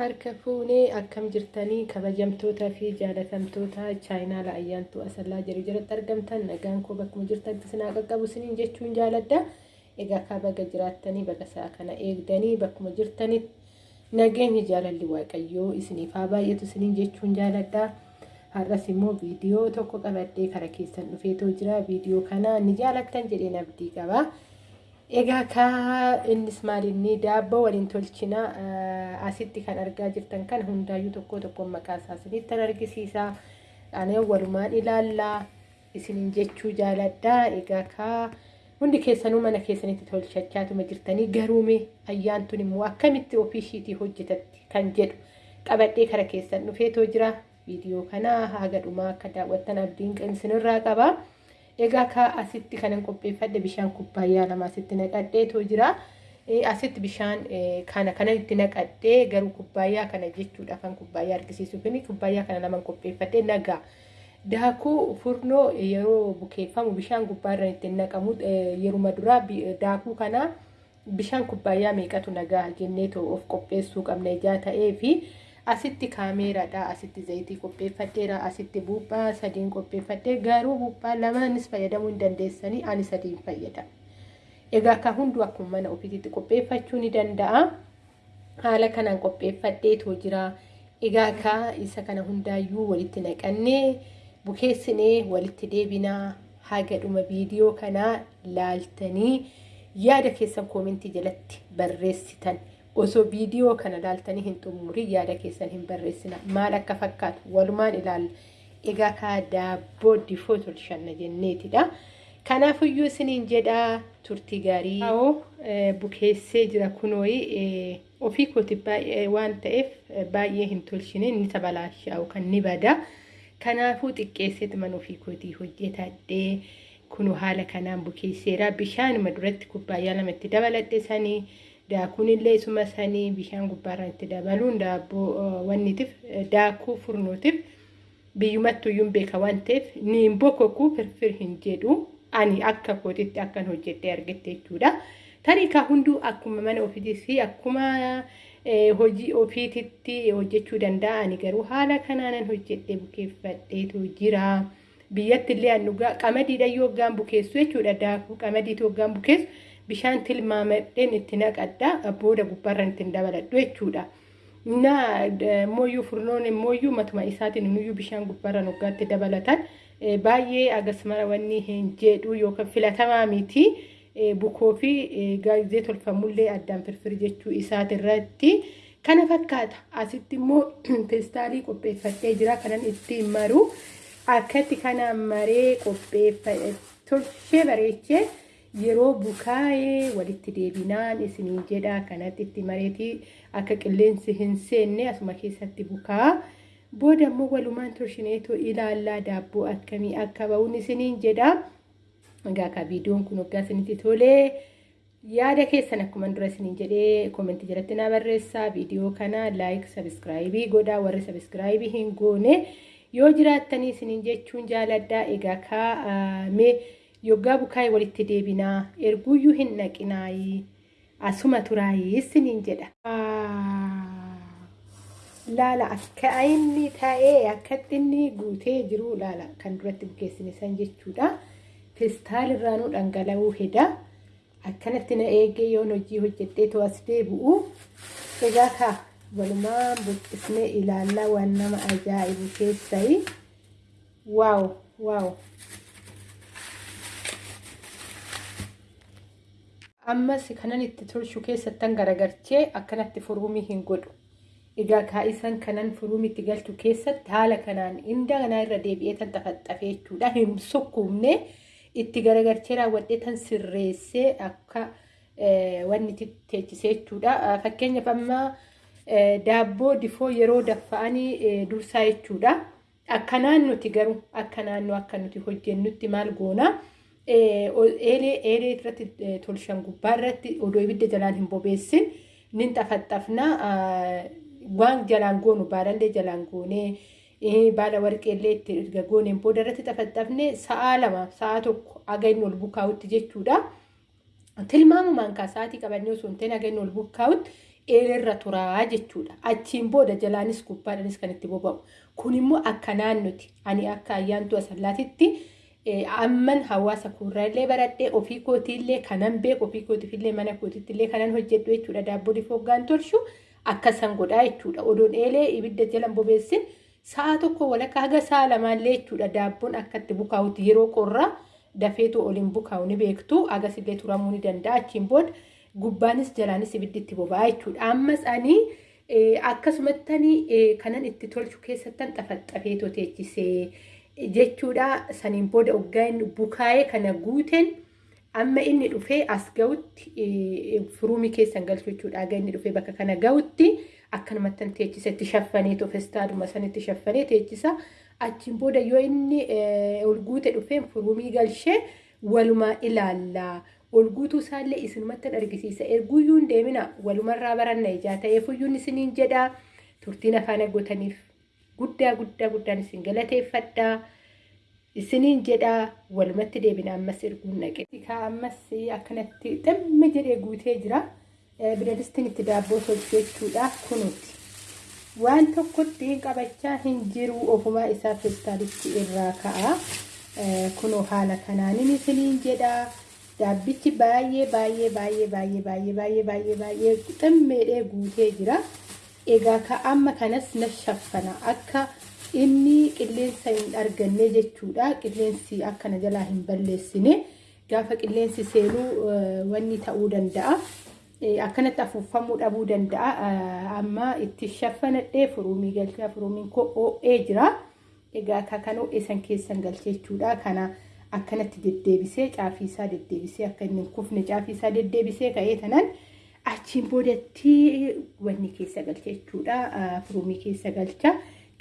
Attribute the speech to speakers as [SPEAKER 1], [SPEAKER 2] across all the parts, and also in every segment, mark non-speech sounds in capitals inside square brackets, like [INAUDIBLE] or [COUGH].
[SPEAKER 1] harka fuunee akkam jirtanii kabajamtootaa fi jaalatamtoota chaayinaala ayyaantuu asallaa jiru jalatti argamtan nagaan koo bakkuma jirtanitti sinaa qaqqabu siniin jechuun jaaladha. Egaa kaa baga jiraattanii baga isaa kana eegdanii bakkuma jirtanitti nageenyi jaalalli waaqayyoo isiniif haa baay'atu siniin jechuun jaaladha. Har'as immoo viidiyoo tokko qabadhee kara keessan dhufeetoo jira. Viidiyoo kana ni jaalattan jedheen abdii qaba. Egaa kaa innis maalinni daabboo waliin tolchina asitti kan argaa jirtan kan hundaayyuu tokko tokko maqaa isaa isinittan argisiisa. Ani walumaan ilaallaa isiniin jechuu jaaladha. Egaa kaa hundi keessanuu mana keessanitti tolchachaatuma jirtanii garuume ayyaantun immoo akkamitti ofii ishiitii hojjetatti kan jedhu qabadhee kara keessan dhufeetoo jira. Viidiyoo kana haga dhumaa akka daawwattan abdiin isinirraa qaba. Egaa ka asitti kanan qopheeffadhe bishaan kubbaayyaa lama asitti naqadheetoo jira. Asitti bishaan kana kana itti naqadhee garuu kubbaayyaa kana jechuudha kan kubbaayyaa argisiisuuf kubbaayyaa kana laman qopheeffadhee nagaa. Daakuu furnoo yeroo bukeeffamu bishaan gubbaarra ittiin naqamu yeruma duraa daakuu kana bishaan kubbaayyaa meeqatu nagaa jenneetoo of qopheessuu qabna ijaa ta'ee fi asitti kaameeraadha asitti zayitii qopheeffadheera asitti buuphaa sadiin qopheeffadhee garuu buuphaa lamaanis fayyadamuu hin dandeessanii ani sadiin fayyadama. Egaa akka hunduu akkuma mana ofiitti qopheeffachuu ni danda'a. Haala kanaan qopheeffadheetoo jira. Egaa akka isa kana hundaayyuu walitti naqannee bukeessinee walitti deebinaa haga dhuma viidiyoo kanaa laaltanii yaada keessan koomentii jalatti barreessitan. Osoo viidiyoo kana laaltanii hin xumurin yaada keessan hin barreessina. Maal akka fakkaatu walumaan ilaalla egaa kaa daabboo difoo tolchanna jenneetidha. Kanaafuyyuu isiniin jedhaa turtii gaarii. Haa'oo bukeessee jira kunooyi. Ofii kooti waan ta'eef baay'ee hin tolchine inni tabalaashaa'u kan ni bada. Kanaafuu xiqqeesseet man ofii kootii hojjetadhee kunu haala kanaan bukeesseera. Bishaanuma duratti kubbaayyaa lamatti dabaladhe sanii. Daakuun illee isuma sanii bishaan gubbaarra itti dabaluun daabboo wannitiif daakuu furnootiif biyyumattuyyuu beeka waan ta'eef niin bokoku firfir hin jedhu ani akka kootitti akkan hojjedhee argette jechuudha. Tariikaa hunduu akkuma mana ofiitis fi akkuma hojii ofiititti hojjechuu danda'a ani garuu haala kanaanan hojjedhee bukeeffadheetu jira. Biyyatti illee an dhugaa qamadiidha yoo hoggaan bukeessu jechuudha daakuu qamadiitu hoggaan bukeessu. Bishaan tilmaamadheen itti naqadha booda gubbaarra ittiin dabaladhu jechuudha. Na mooyyuu furnoon mooyyuu matuma isaatiin nuyyuu bishaan gubbaarra noggaatti dabalatan baay'ee agasmara wanni hin jedhu yookaan filatamaa miti bukoo fi gaazee tolfamullee addaan firfir jechuu isaatirratti kana fakkaata. Asitti immoo [CLEARS THROAT] peestaalii qopheeffadhee jira kanan ittiin maru akkatti kana maree qopheeffadhe tolchee bareechee. Yeroo bukaa'ee walitti deebinaan isiniin jedha. Kanatti itti mareetii akka qilleensi hin seenne asuma keessatti bukaa. Booda immoo walumaan tolchineetoo ilaallaa daabboo akkamii akka ba'uun isiniin jedha. Egaa akka viidiyoon kun waggaa isinitti tolee yaada keessan akkuma dura isiniin jedhee koomentii jalatti naa barreessaa. Viidiyoo kana laayik sabiskiraayibii godhaa. Warri sabiskiraayibii hin goone. Yoo jiraattanii isiniin jechuun jaaladhaa. Egaa kaa'amee. Yoggaa bukaa'ee walitti deebinaa erguuyyuu hin naqinaayi asuma turaayii isiniin jedha. Laala akka inni ta'ee akkatti inni guutee jiru laala kan duratti bukeessine san jechuudha. Feestaalirraanuu dhangala'uu heda. Akkanatti na eegee yoon hojii hojjedhee too as deebi'u. Egaa kaa walumaan buqqisnee ilaallaa waan nama ajaa'ibu keessayi. Waaw waaw. Ammas kanan itti tolchu keessattan garagarchee akkanatti furuumii hin godhu. Egaa kaa'isan kanan furuumii itti galchu keessatti haala kanaan inda kanaa irra deebi'ee tan xafaxafee jechuudha. Hin sukkuumne itti garagarchee raawwadhee tan sirreessee akka wanni teechisee jechuudha. Fakkeenyaaf amma daabboo difoo yeroo daffa'anii dursaa jechuudha. Akkanaan nuti garuu akka naannoo akka nuti hojjennutti maal goonaa? Eelee eelee irratti tolchan gubbaa irratti odoo ibidda jalaan hin bobeessin nin xafaxafna waan jalaan goonu baalallee jalaan goonee baala warqeellee itti erga gooneen booda irratti xafaxafne sa'aa lama sa'aa tokko aga inni ol bukaa'utti jechuudha. Tilmaamumaan kaa sa'aatii qabannee osoo hin ta'in aga inni ol bukaa'utti eelerra turaa jechuudha. Achiin booda jalaanis gubbaadhanis kan itti boba'u. Kun immoo akka naannoti ani akka ayyaantuu asallaatitti amman hawaasa kuurraallee baradhee ofii kootiillee kanan beeku ofii kootiifillee mana kootiittillee kanan hojjedhu jechuudha. Daabboo difoo hoggaan tolchu akkasan godhaa jechuudha. Odoon eelee ibidda jalan bobeessin sa'a tokko walakkaa haga sa'a lamaallee jechuudha. Daabboon akkatti bukaa'uti yeroo qorraa dafeetu oliin bukaa'u ni beektu. Agasillee turamuu ni danda'a. Achiin booda gubbaanis jalaanis ibiddi boba'a jechuudha. Ammas ani akkasumatti kanan itti tolchu keessattan xafaxafeetoo teechisee jechuudha. Saniin booda hoggaa inni bukaa'ee kana guuteen amma inni dhufee as ga'utti firuumii keessan galchu jechuudha. Aga inni dhufee bakka kana ga'utti akkanumatti teechisa itti shaffaneetu festaaduma sanitti shaffanee teechisa. Achiin booda yoo inni ol guute dhufee firuumii galchee walumaa ilaalla. Ol guutuu isaallee isinumatti argisiisa. Erguyyuu hin deemina walumarraa baranna ijaa ta'eefuyyuun isiniin jedha. Turtiin afaan agootaniif guddaa guddaa guddaan isin galateeffadha. Isiniin jedha walumatti deebina ammas erguun naqe. Ammas akkanatti ximmi jedhee guutee jira. Biradistiin itti daabboo tolchu jechuudha kunuuti. Waan tokkotti qabachaa hin jiru ofumaa isaa feestaalitti irraa ka'a. Kunoo haala kanaanin isiniin jedha. Daabbichi baay'ee baay'ee baay'ee baay'ee baay'ee baay'ee baay'ee baay'ee ximmeedhee guutee jira. Egaa ka amma kanas na shaffana akka inni qilleensa hin arganne jechuudha. Qilleensi akkana jalaa hin balleessine gaafa qilleensi seenuu wanni ta'uu danda'a. Akkanatti afuuffamuu dhabuu danda'a. Amma itti shaffanadhee furuumii galchaa furuumiin koo oo'ee jira. Egaa akka kan oo'ee san keessan galchee jechuudha. Kana akkanatti deddeebisee caafii isaa deddeebisee akka inni hin kufne caafii isaa deddeebisee ka'ee tanan achiin boodatti wanni keessa galcha jechuudha. Furuumii keessa galcha.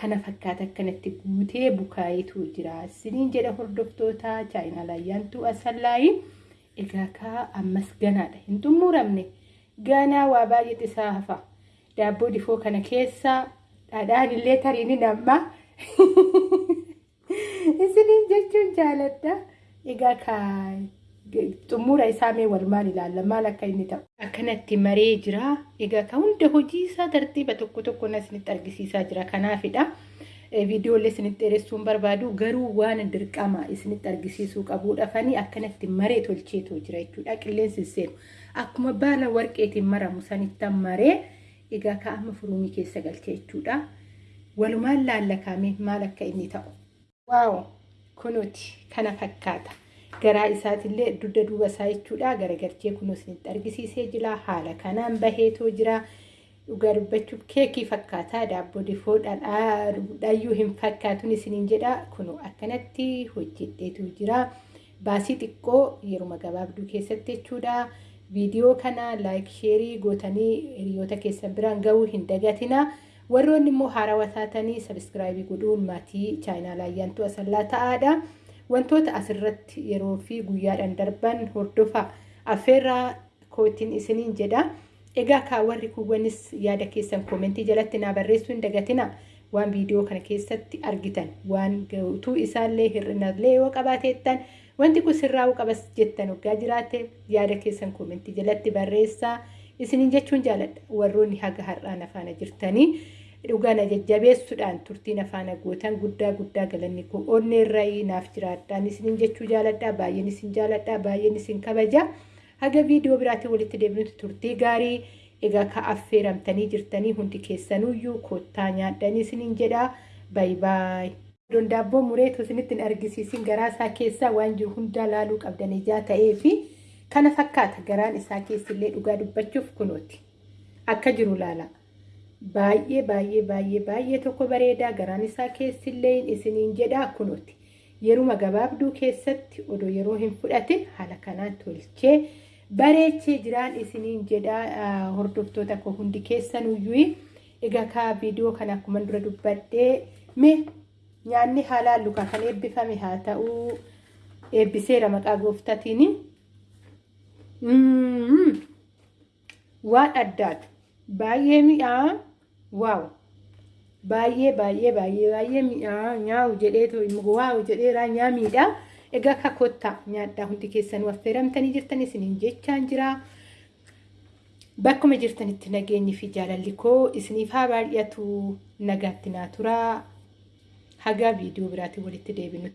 [SPEAKER 1] Kana fakkaata akkanatti guutee bukaa'eetu jira. Isiniin jedha hordoftoota chaayinaal ayyaantuu asallaayi. Egaa kaa ammas ganaadha. Hin xumuramne. Ganaa waa baay'ee isaa hafa. Daabboo difoo kana keessa dhadhaan illee tariin namma. [LAUGHS] Isiniin jechuun jaaladha. Egaa kaa xumura isaa mee walumaan ilaalla maal akka inni ta'u. Akkanatti maree jira. Egaa ka hunda hojii isaa tartiiba tokko tokko isinitti argisiisaa jira. Kanaafidha. Viidiyoolee isinitti dheeressuun barbaadu garuu waan dirqama isinitti argisiisuu qabuudhaafanii akkanatti maree tolcheetu jira jechuudha. Qilleensi seenu akkuma baala warqeetiin maramu sanittan maree egaa ka amma furuumii keessa galchee jechuudha. Walumaan laallakaamee maal akka inni ta'u. Waaw kunuuti kana fakkaata. Garaa isaatillee dugda duuba isaa jechuudha. Garagalchee kunuun isinitti argisiisee jira. Haala kanaan baheetoo jira. Dhugaa dubbachuuf keekii fakkaataa daabboo difoo dhayyuu hin fakkaatun isiniin jedha. Kunuu akkanatti hojjedheetu jira. Baasii xiqqoo yeruma gabaabduu keessatti jechuudha. Viidiyoo kana laayik sheerii gootanii hiriyoota keessan biraan gahuu hin dagatina. Warroonni immoo haarawaa taatanii sabiskiraayibii godhuun maatii chaayinaal ayyaantuu asallaa ta'aadha. Wantoota asirratti yeroo fi guyyaadhaan darban hordofa affeerraa kootiin isiniin jedha. Egaa kaawwarri kuuwwanis yaada keessan koomentii jalatti naa barreessuu hin dagatina. Waan viidiyoo kana keessatti argitan waan guutuu isaallee hir'inallee yoo qabaateettan wanti kun sirraa'uu qabas jettan hoggaa jiraate yaada keessan koomentii jalatti barreessaa isiniin jechuun jaaladha. Warroonni haga har'aan afaana jirtanii dhugaan jajjabeessuudhaan turtiin afaan gootan guddaa guddaa galanni koo onnee irraa naaf jiraadhaan isiniin jechuu jaaladhaa baay'een isin jaaladhaa baay'een isin kabaja. Haga viidiyoo biraatiin walitti deebinutti turtii gaarii egaa ka affeeramtanii jirtanii hundi keessanuyyuu koottaa nyaadhanii isiniin jedhaa. Baay baay. Don daabboo mureetu isinitti hin argisiisin. Garaa isaa keessaa waan jiru hundaa laaluu qabdan ijaa ta'ee fi kana fakkaata. Garaan isaa keessillee dhugaa dubbachuuf kunooti. Akka jiru laala. Baay'ee baay'ee baay'ee baay'ee tokko bareedaa garaan isaa keessillee isiniin jedhaa kunuuti yeruma gabaabduu keessatti odoo yeroo hin fudhatin haala kanaan tolchee bareechee jiraan isiniin jedhaa hordoftoota koo hundi keessanuyyuu egaa kaa viidiyoo kana akkuma dura dubbadhee mee nyaanni haalaan lukaa kan eebbifame haa ta'uu. Eebbiseera maqaa gooftaatiin. Waan addaatu. Baay'ee mi'aa waaw baay'ee baay'ee baay'ee baay'ee mi'aa nyaa'u jedheetu waaw jedheeraa nyaamiidha. Egaa akka kottaa nyaadhaa hundi keessanuu affeeramtanii jirtan isiniin jechaan jira bakkuma jirtanitti nageenyi fi jaalalli koo isiniif haa baay'atu nagaatti naa turaa. Hagaa viidiyoo biraatiin walitti deebinu.